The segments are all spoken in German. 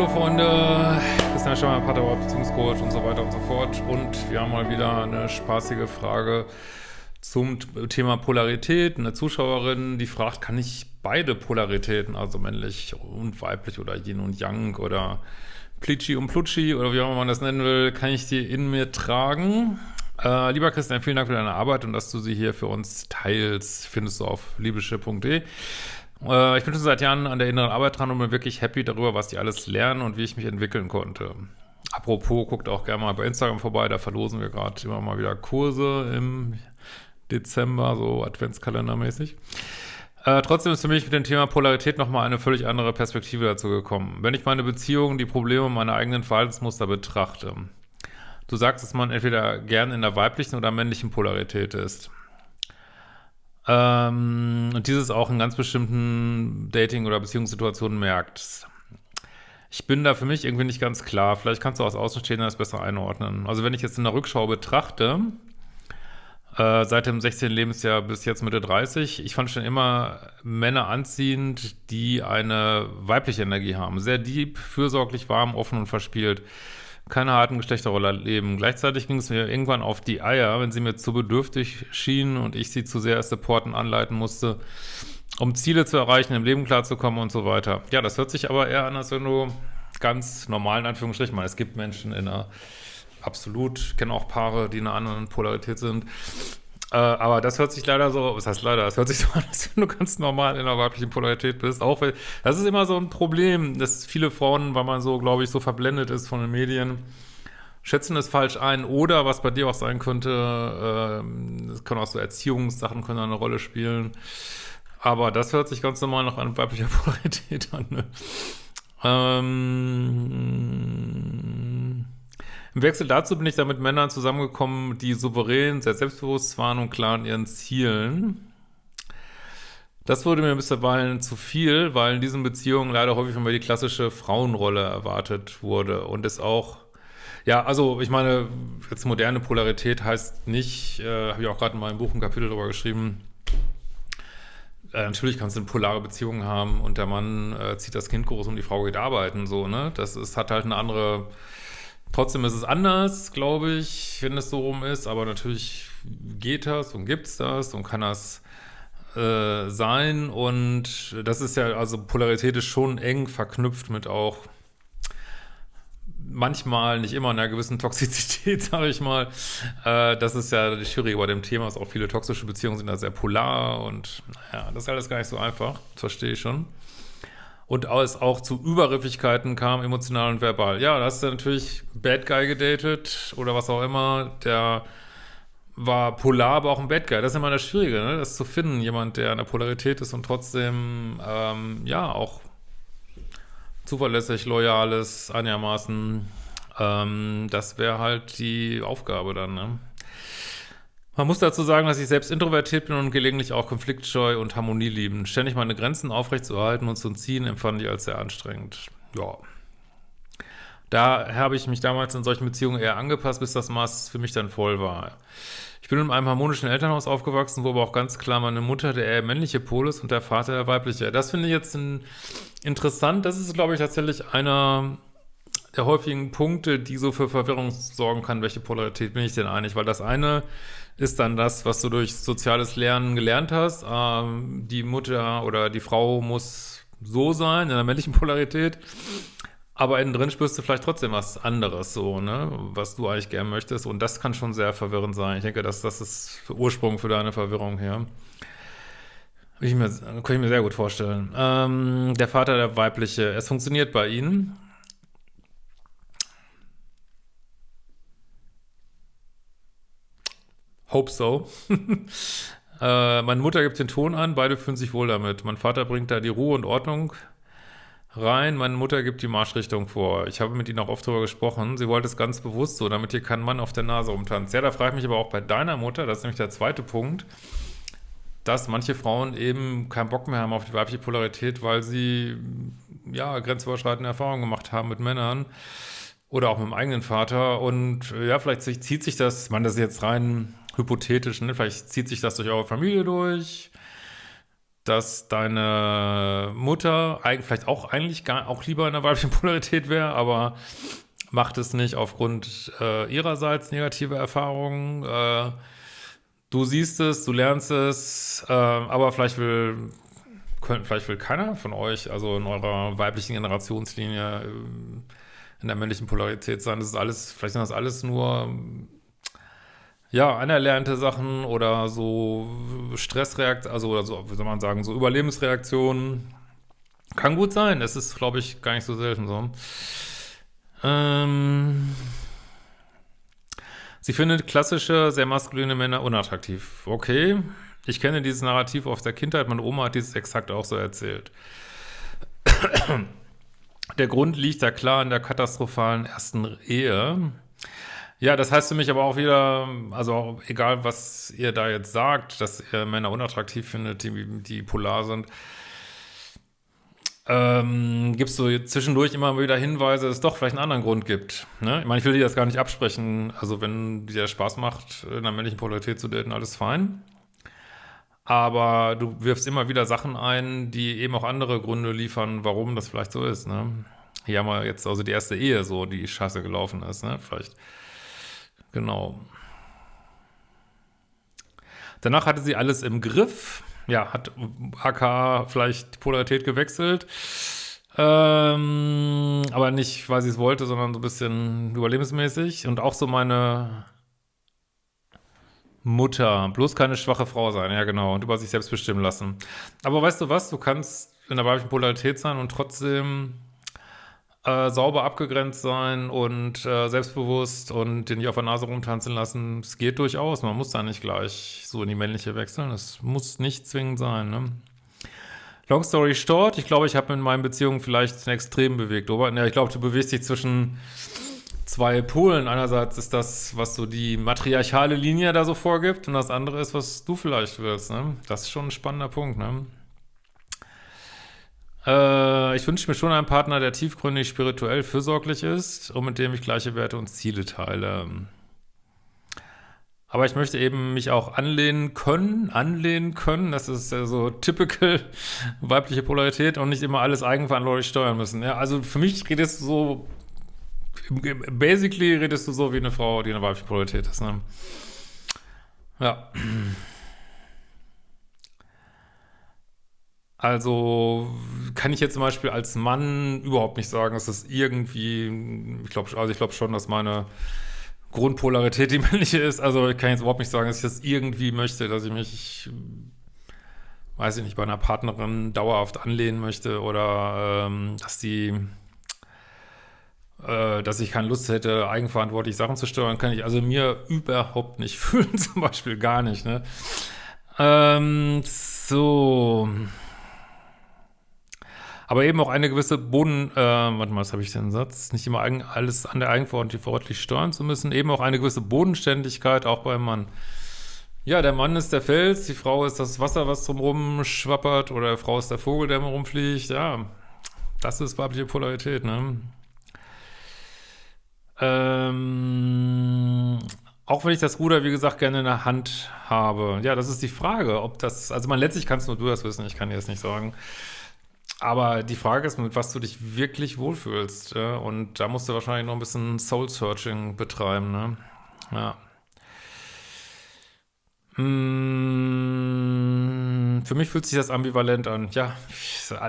hallo Freunde, Christian Schemmer, Paterwort, Beziehungscoach und so weiter und so fort. Und wir haben mal wieder eine spaßige Frage zum Thema Polarität. Eine Zuschauerin, die fragt, kann ich beide Polaritäten, also männlich und weiblich oder Yin und Yang oder Plitschi und Plutschi oder wie auch immer man das nennen will, kann ich die in mir tragen? Äh, lieber Christian, vielen Dank für deine Arbeit und dass du sie hier für uns teilst. Findest du auf liebische.de. Äh, ich bin schon seit Jahren an der inneren Arbeit dran und bin wirklich happy darüber, was die alles lernen und wie ich mich entwickeln konnte. Apropos, guckt auch gerne mal bei Instagram vorbei, da verlosen wir gerade immer mal wieder Kurse im Dezember, so Adventskalendermäßig. Äh, trotzdem ist für mich mit dem Thema Polarität nochmal eine völlig andere Perspektive dazu gekommen. Wenn ich meine Beziehungen, die Probleme meiner eigenen Verhaltensmuster betrachte. Du sagst, dass man entweder gern in der weiblichen oder männlichen Polarität ist. Ähm, und dieses auch in ganz bestimmten Dating- oder Beziehungssituationen merkt. Ich bin da für mich irgendwie nicht ganz klar. Vielleicht kannst du aus Außenstehender das besser einordnen. Also wenn ich jetzt in der Rückschau betrachte, äh, seit dem 16. Lebensjahr bis jetzt Mitte 30, ich fand schon immer Männer anziehend, die eine weibliche Energie haben. Sehr deep, fürsorglich, warm, offen und verspielt keine harten Geschlechterrolle leben. Gleichzeitig ging es mir irgendwann auf die Eier, wenn sie mir zu bedürftig schienen und ich sie zu sehr supporten anleiten musste, um Ziele zu erreichen, im Leben klarzukommen und so weiter. Ja, das hört sich aber eher an, als wenn du ganz normalen Anführungsstrichen, meine, es gibt Menschen in einer absolut, kenne auch Paare, die in einer anderen Polarität sind, äh, aber das hört sich leider so, was heißt leider, das hört sich so an, als wenn du ganz normal in der weiblichen Polarität bist. Auch weil, das ist immer so ein Problem, dass viele Frauen, weil man so, glaube ich, so verblendet ist von den Medien, schätzen es falsch ein. Oder was bei dir auch sein könnte, äh, das können auch so Erziehungssachen können eine Rolle spielen. Aber das hört sich ganz normal noch an weiblicher Polarität an. Ne? Ähm, im Wechsel dazu bin ich da mit Männern zusammengekommen, die souverän, sehr selbstbewusst waren und klar in ihren Zielen. Das wurde mir bisweilen zu viel, weil in diesen Beziehungen leider häufig immer die klassische Frauenrolle erwartet wurde und es auch ja, also ich meine, jetzt moderne Polarität heißt nicht, äh, habe ich auch gerade in meinem Buch ein Kapitel darüber geschrieben, äh, natürlich kannst du eine polare Beziehung haben und der Mann äh, zieht das Kind groß und die Frau geht arbeiten, so, ne? Das ist, hat halt eine andere Trotzdem ist es anders, glaube ich, wenn es so rum ist, aber natürlich geht das und gibt's das und kann das äh, sein und das ist ja, also Polarität ist schon eng verknüpft mit auch manchmal, nicht immer, einer gewissen Toxizität, sage ich mal. Äh, das ist ja das Schwierige bei dem Thema, dass auch viele toxische Beziehungen sind da sehr polar und naja, das ist alles gar nicht so einfach, das verstehe ich schon und es auch zu Übergriffigkeiten kam, emotional und verbal. Ja, da hast du natürlich Bad Guy gedatet oder was auch immer, der war polar, aber auch ein Bad Guy. Das ist immer das Schwierige, ne? das zu finden, jemand, der in der Polarität ist und trotzdem, ähm, ja, auch zuverlässig, loyal ist, einigermaßen, ähm, das wäre halt die Aufgabe dann, ne? Man muss dazu sagen, dass ich selbst introvertiert bin und gelegentlich auch konfliktscheu und Harmonie lieben. Ständig meine Grenzen aufrechtzuerhalten und zu ziehen, empfand ich als sehr anstrengend. Ja. Da habe ich mich damals in solchen Beziehungen eher angepasst, bis das Maß für mich dann voll war. Ich bin in einem harmonischen Elternhaus aufgewachsen, wo aber auch ganz klar meine Mutter der eher männliche Pol ist und der Vater der weibliche. Das finde ich jetzt ein, interessant. Das ist, glaube ich, tatsächlich einer der häufigen Punkte, die so für Verwirrung sorgen kann, welche Polarität bin ich denn eigentlich? Weil das eine ist dann das, was du durch soziales Lernen gelernt hast. Ähm, die Mutter oder die Frau muss so sein, in der männlichen Polarität. Aber innen drin spürst du vielleicht trotzdem was anderes, so, ne, was du eigentlich gern möchtest. Und das kann schon sehr verwirrend sein. Ich denke, dass das ist der Ursprung für deine Verwirrung hier. Ich mir, kann ich mir sehr gut vorstellen. Ähm, der Vater, der weibliche, es funktioniert bei ihnen. Hope so. äh, meine Mutter gibt den Ton an, beide fühlen sich wohl damit. Mein Vater bringt da die Ruhe und Ordnung rein, meine Mutter gibt die Marschrichtung vor. Ich habe mit ihnen auch oft darüber gesprochen. Sie wollte es ganz bewusst so, damit hier kein Mann auf der Nase rumtanzt. Ja, da frage ich mich aber auch bei deiner Mutter, das ist nämlich der zweite Punkt, dass manche Frauen eben keinen Bock mehr haben auf die weibliche Polarität, weil sie ja grenzüberschreitende Erfahrungen gemacht haben mit Männern oder auch mit dem eigenen Vater und ja, vielleicht zieht sich das, man das ist jetzt rein hypothetisch, ne? vielleicht zieht sich das durch eure Familie durch. dass deine Mutter vielleicht auch eigentlich gar auch lieber in der weiblichen Polarität wäre, aber macht es nicht aufgrund äh, ihrerseits negative Erfahrungen. Äh, du siehst es, du lernst es, äh, aber vielleicht will, könnt, vielleicht will keiner von euch, also in eurer weiblichen Generationslinie, äh, in der männlichen Polarität sein. Das ist alles, vielleicht sind das alles nur ja, anerlernte Sachen oder so Stressreaktionen, also oder wie soll man sagen, so Überlebensreaktionen. Kann gut sein, das ist, glaube ich, gar nicht so selten so. Ähm, sie findet klassische, sehr maskuline Männer unattraktiv. Okay, ich kenne dieses Narrativ aus der Kindheit, meine Oma hat dieses exakt auch so erzählt. Der Grund liegt da klar in der katastrophalen ersten Ehe. Ja, das heißt für mich aber auch wieder, also egal, was ihr da jetzt sagt, dass ihr Männer unattraktiv findet, die, die polar sind, ähm, gibst du zwischendurch immer wieder Hinweise, dass es doch vielleicht einen anderen Grund gibt. Ne? Ich meine, ich will dir das gar nicht absprechen. Also wenn dir Spaß macht, in einer männlichen Polarität zu daten, alles fein. Aber du wirfst immer wieder Sachen ein, die eben auch andere Gründe liefern, warum das vielleicht so ist. Ne? Hier haben wir jetzt also die erste Ehe so, die scheiße gelaufen ist. Ne? Vielleicht Genau. Danach hatte sie alles im Griff. Ja, hat AK vielleicht die Polarität gewechselt. Ähm, aber nicht, weil sie es wollte, sondern so ein bisschen überlebensmäßig. Und auch so meine Mutter. Bloß keine schwache Frau sein, ja genau. Und über sich selbst bestimmen lassen. Aber weißt du was? Du kannst in der weiblichen Polarität sein und trotzdem äh, sauber abgegrenzt sein und äh, selbstbewusst und den nicht auf der Nase rumtanzen lassen. Es geht durchaus. Man muss da nicht gleich so in die männliche wechseln. Es muss nicht zwingend sein. Ne? Long story short, ich glaube, ich habe in meinen Beziehungen vielleicht ein Extrem bewegt. Aber ja, ich glaube, du bewegst dich zwischen zwei Polen. Einerseits ist das, was so die matriarchale Linie da so vorgibt und das andere ist, was du vielleicht willst. Ne? Das ist schon ein spannender Punkt. Ne? Äh, ich wünsche mir schon einen Partner, der tiefgründig spirituell fürsorglich ist und mit dem ich gleiche Werte und Ziele teile. Aber ich möchte eben mich auch anlehnen können, anlehnen können. Das ist ja so typical weibliche Polarität und nicht immer alles eigenverantwortlich steuern müssen. Ja, also für mich redest du so, basically redest du so wie eine Frau, die eine weibliche Polarität ist. Ne? Ja. Also kann ich jetzt zum Beispiel als Mann überhaupt nicht sagen, dass das irgendwie, ich glaube, also ich glaube schon, dass meine Grundpolarität die männliche ist. Also ich kann jetzt überhaupt nicht sagen, dass ich das irgendwie möchte, dass ich mich, weiß ich nicht, bei einer Partnerin dauerhaft anlehnen möchte oder ähm, dass die, äh, dass ich keine Lust hätte, eigenverantwortlich Sachen zu steuern, kann ich also mir überhaupt nicht fühlen, zum Beispiel gar nicht, ne? Ähm, so aber eben auch eine gewisse Boden, äh, warte mal, was habe ich denn Satz? Nicht immer eigen, alles an der Eigenverantwortung steuern zu müssen, eben auch eine gewisse Bodenständigkeit, auch beim Mann. Ja, der Mann ist der Fels, die Frau ist das Wasser, was drumherum schwappert, oder die Frau ist der Vogel, der rumfliegt, ja, das ist weibliche Polarität, ne? Ähm, auch wenn ich das Ruder, wie gesagt, gerne in der Hand habe. Ja, das ist die Frage, ob das, also man letztlich kannst nur du das wissen, ich kann dir das nicht sagen. Aber die Frage ist, mit was du dich wirklich wohlfühlst. Ja? Und da musst du wahrscheinlich noch ein bisschen Soul-Searching betreiben. Ne? Ja. Hm, für mich fühlt sich das ambivalent an. Ja,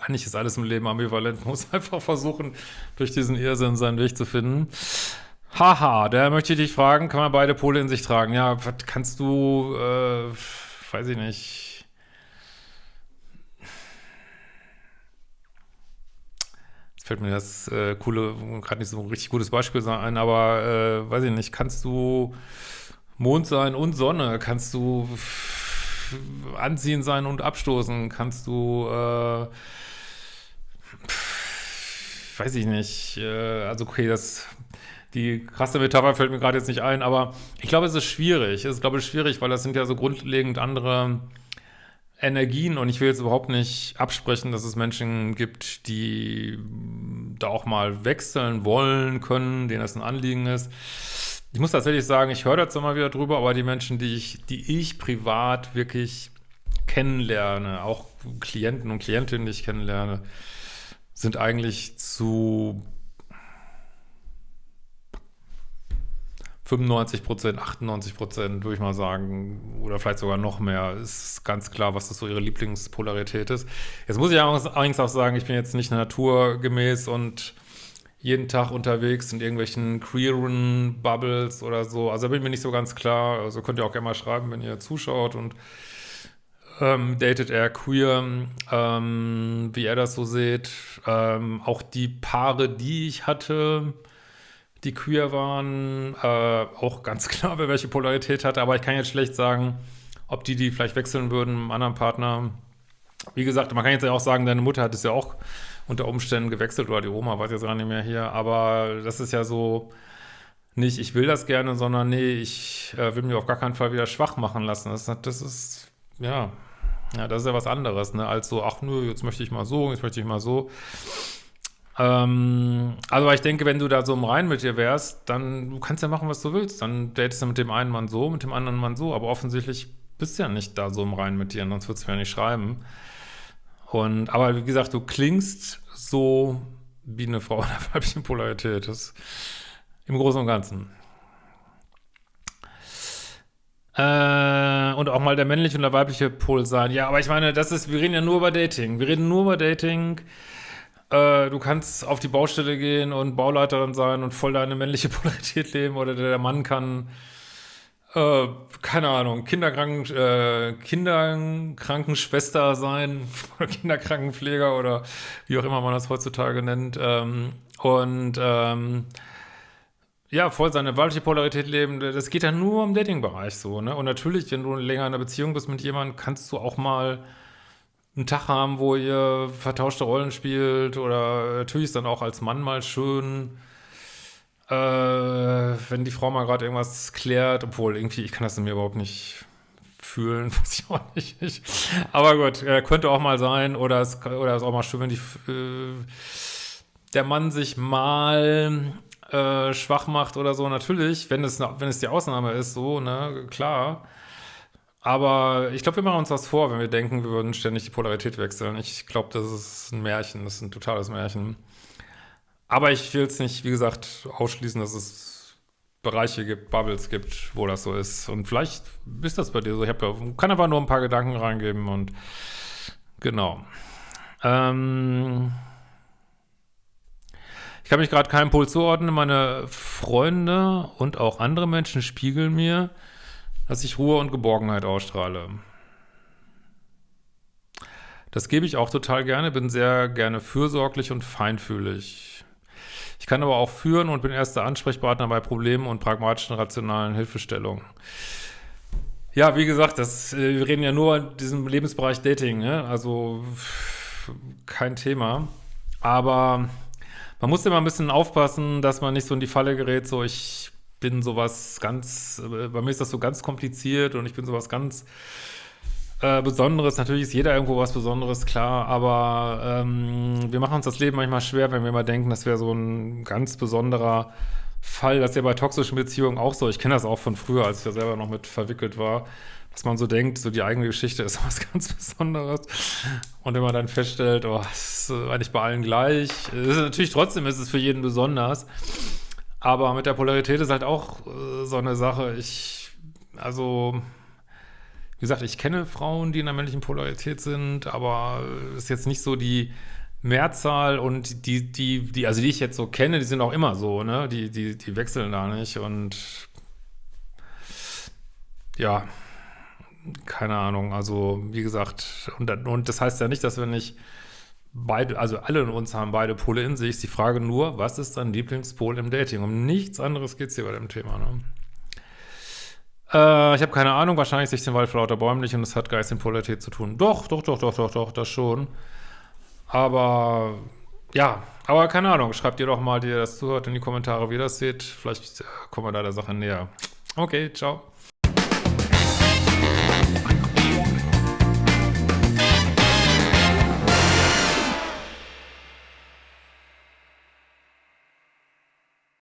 eigentlich ist alles im Leben ambivalent. Man muss einfach versuchen, durch diesen Irrsinn seinen Weg zu finden. Haha, da möchte ich dich fragen, kann man beide Pole in sich tragen? Ja, was kannst du, äh, weiß ich nicht, fällt mir das äh, coole, gerade nicht so ein richtig gutes Beispiel ein, aber äh, weiß ich nicht, kannst du Mond sein und Sonne, kannst du anziehen sein und abstoßen, kannst du äh, weiß ich nicht, äh, also okay, das die krasse Metapher fällt mir gerade jetzt nicht ein, aber ich glaube, es ist schwierig. Es ist, glaube ich, schwierig, weil das sind ja so grundlegend andere Energien und ich will jetzt überhaupt nicht absprechen, dass es Menschen gibt, die da auch mal wechseln wollen können, denen das ein Anliegen ist. Ich muss tatsächlich sagen, ich höre dazu mal wieder drüber, aber die Menschen, die ich, die ich privat wirklich kennenlerne, auch Klienten und Klientinnen, die ich kennenlerne, sind eigentlich zu 95 Prozent, 98 Prozent, würde ich mal sagen, oder vielleicht sogar noch mehr, ist ganz klar, was das so ihre Lieblingspolarität ist. Jetzt muss ich allerdings auch sagen, ich bin jetzt nicht naturgemäß und jeden Tag unterwegs in irgendwelchen queeren Bubbles oder so. Also da bin ich mir nicht so ganz klar. Also könnt ihr auch gerne mal schreiben, wenn ihr zuschaut und ähm, datet er queer, ähm, wie er das so sieht. Ähm, auch die Paare, die ich hatte, die queer waren, äh, auch ganz klar, wer welche Polarität hatte. Aber ich kann jetzt schlecht sagen, ob die die vielleicht wechseln würden einem anderen Partner. Wie gesagt, man kann jetzt ja auch sagen, deine Mutter hat es ja auch unter Umständen gewechselt oder die Oma, weiß jetzt gar nicht mehr hier. Aber das ist ja so nicht, ich will das gerne, sondern nee, ich äh, will mich auf gar keinen Fall wieder schwach machen lassen. Das, das ist, ja, ja, das ist ja was anderes, ne, als so, ach nö, jetzt möchte ich mal so, jetzt möchte ich mal so. Ähm, also ich denke, wenn du da so im Rein mit dir wärst, dann du kannst ja machen, was du willst. Dann datest du mit dem einen Mann so, mit dem anderen Mann so, aber offensichtlich bist du ja nicht da so im Rein mit dir, sonst würdest du ja nicht schreiben. Und, aber wie gesagt, du klingst so wie eine Frau in der weiblichen Polarität. Das im Großen und Ganzen. Äh, und auch mal der männliche und der weibliche Pol sein. Ja, aber ich meine, das ist, wir reden ja nur über Dating. Wir reden nur über Dating. Äh, du kannst auf die Baustelle gehen und Bauleiterin sein und voll deine männliche Polarität leben oder der Mann kann, äh, keine Ahnung, Kinderkranken, äh, Kinderkrankenschwester sein oder Kinderkrankenpfleger oder wie auch immer man das heutzutage nennt. Ähm, und ähm, ja, voll seine weibliche Polarität leben, das geht ja nur im Dating-Bereich so, ne? Und natürlich, wenn du länger in einer Beziehung bist mit jemandem, kannst du auch mal einen Tag haben, wo ihr vertauschte Rollen spielt oder natürlich ist dann auch als Mann mal schön, äh, wenn die Frau mal gerade irgendwas klärt, obwohl irgendwie, ich kann das in mir überhaupt nicht fühlen, weiß ich auch nicht. Ich, aber gut, äh, könnte auch mal sein oder es, oder ist auch mal schön, wenn die, äh, der Mann sich mal äh, schwach macht oder so, natürlich, wenn es, wenn es die Ausnahme ist, so, ne, klar. Aber ich glaube, wir machen uns was vor, wenn wir denken, wir würden ständig die Polarität wechseln. Ich glaube, das ist ein Märchen, das ist ein totales Märchen. Aber ich will es nicht, wie gesagt, ausschließen, dass es Bereiche gibt, Bubbles gibt, wo das so ist. Und vielleicht ist das bei dir so. Ich ja, kann einfach nur ein paar Gedanken reingeben und genau. Ähm ich kann mich gerade keinem Pol zuordnen. Meine Freunde und auch andere Menschen spiegeln mir, dass ich Ruhe und Geborgenheit ausstrahle. Das gebe ich auch total gerne, bin sehr gerne fürsorglich und feinfühlig. Ich kann aber auch führen und bin erster Ansprechpartner bei Problemen und pragmatischen, rationalen Hilfestellungen. Ja, wie gesagt, das, äh, wir reden ja nur in diesem Lebensbereich Dating, ne? also kein Thema. Aber man muss immer ein bisschen aufpassen, dass man nicht so in die Falle gerät, so ich bin sowas ganz, äh, bei mir ist das so ganz kompliziert und ich bin sowas ganz äh, Besonderes. Natürlich ist jeder irgendwo was Besonderes, klar, aber ähm, wir machen uns das Leben manchmal schwer, wenn wir immer denken, das wäre so ein ganz besonderer Fall. Das ist ja bei toxischen Beziehungen auch so. Ich kenne das auch von früher, als ich da selber noch mit verwickelt war dass man so denkt, so die eigene Geschichte ist was ganz Besonderes. Und wenn man dann feststellt, oh, es ist eigentlich bei allen gleich. Ist, natürlich trotzdem ist es für jeden besonders. Aber mit der Polarität ist halt auch äh, so eine Sache. Ich, also, wie gesagt, ich kenne Frauen, die in der männlichen Polarität sind, aber es ist jetzt nicht so die Mehrzahl und die, die, die, also die ich jetzt so kenne, die sind auch immer so, ne? Die, die, die wechseln da nicht und ja, keine Ahnung, also wie gesagt, und, und das heißt ja nicht, dass wir nicht beide, also alle in uns haben beide Pole in sich. Die Frage nur, was ist dein Lieblingspol im Dating? Um nichts anderes geht es hier bei dem Thema. Ne? Äh, ich habe keine Ahnung, wahrscheinlich sich den Wald vor lauter Bäumen nicht und es hat Geist in Polarität zu tun. Doch, doch, doch, doch, doch, doch, das schon. Aber ja, aber keine Ahnung, schreibt ihr doch mal, die ihr das zuhört, in die Kommentare, wie ihr das seht. Vielleicht äh, kommen wir da der Sache näher. Okay, ciao.